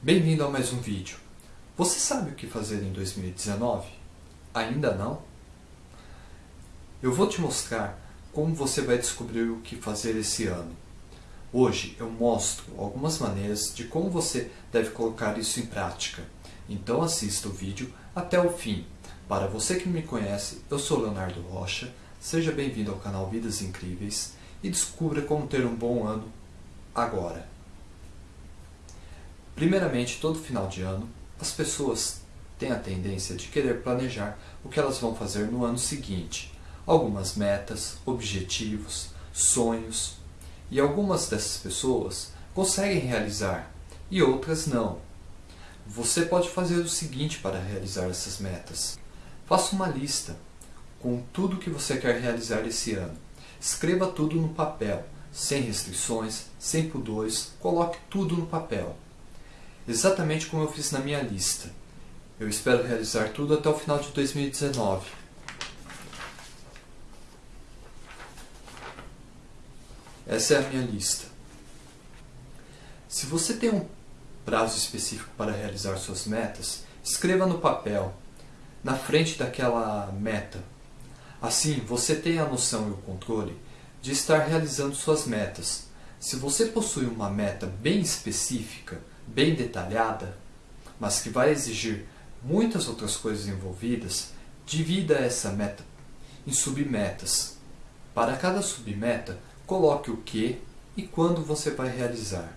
Bem-vindo a mais um vídeo. Você sabe o que fazer em 2019? Ainda não? Eu vou te mostrar como você vai descobrir o que fazer esse ano. Hoje eu mostro algumas maneiras de como você deve colocar isso em prática. Então assista o vídeo até o fim. Para você que me conhece, eu sou Leonardo Rocha, seja bem-vindo ao canal Vidas Incríveis e descubra como ter um bom ano agora. Primeiramente, todo final de ano, as pessoas têm a tendência de querer planejar o que elas vão fazer no ano seguinte. Algumas metas, objetivos, sonhos. E algumas dessas pessoas conseguem realizar e outras não. Você pode fazer o seguinte para realizar essas metas. Faça uma lista com tudo que você quer realizar esse ano. Escreva tudo no papel, sem restrições, sem pudores, coloque tudo no papel exatamente como eu fiz na minha lista. Eu espero realizar tudo até o final de 2019. Essa é a minha lista. Se você tem um prazo específico para realizar suas metas, escreva no papel, na frente daquela meta. Assim, você tem a noção e o controle de estar realizando suas metas. Se você possui uma meta bem específica, bem detalhada, mas que vai exigir muitas outras coisas envolvidas, divida essa meta em submetas. Para cada submeta, coloque o que e quando você vai realizar.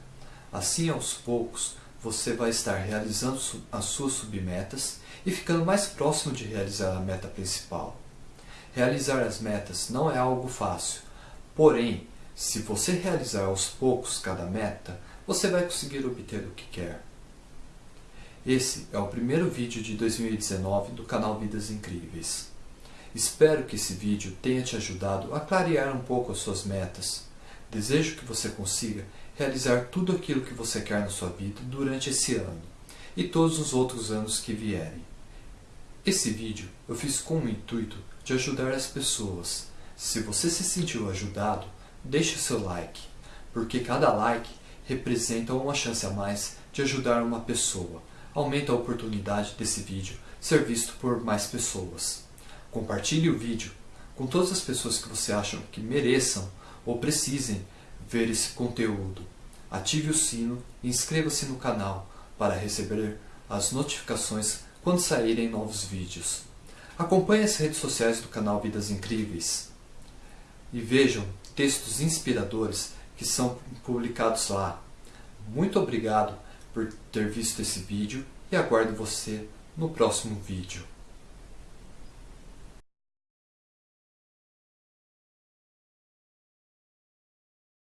Assim, aos poucos, você vai estar realizando as suas submetas e ficando mais próximo de realizar a meta principal. Realizar as metas não é algo fácil, porém, se você realizar aos poucos cada meta, você vai conseguir obter o que quer. Esse é o primeiro vídeo de 2019 do canal Vidas Incríveis. Espero que esse vídeo tenha te ajudado a clarear um pouco as suas metas. Desejo que você consiga realizar tudo aquilo que você quer na sua vida durante esse ano e todos os outros anos que vierem. Esse vídeo eu fiz com o intuito de ajudar as pessoas. Se você se sentiu ajudado, deixe seu like, porque cada like representa uma chance a mais de ajudar uma pessoa. Aumenta a oportunidade desse vídeo ser visto por mais pessoas. Compartilhe o vídeo com todas as pessoas que você acha que mereçam ou precisem ver esse conteúdo. Ative o sino e inscreva-se no canal para receber as notificações quando saírem novos vídeos. Acompanhe as redes sociais do canal Vidas Incríveis e vejam textos inspiradores que são publicados lá. Muito obrigado por ter visto esse vídeo e aguardo você no próximo vídeo.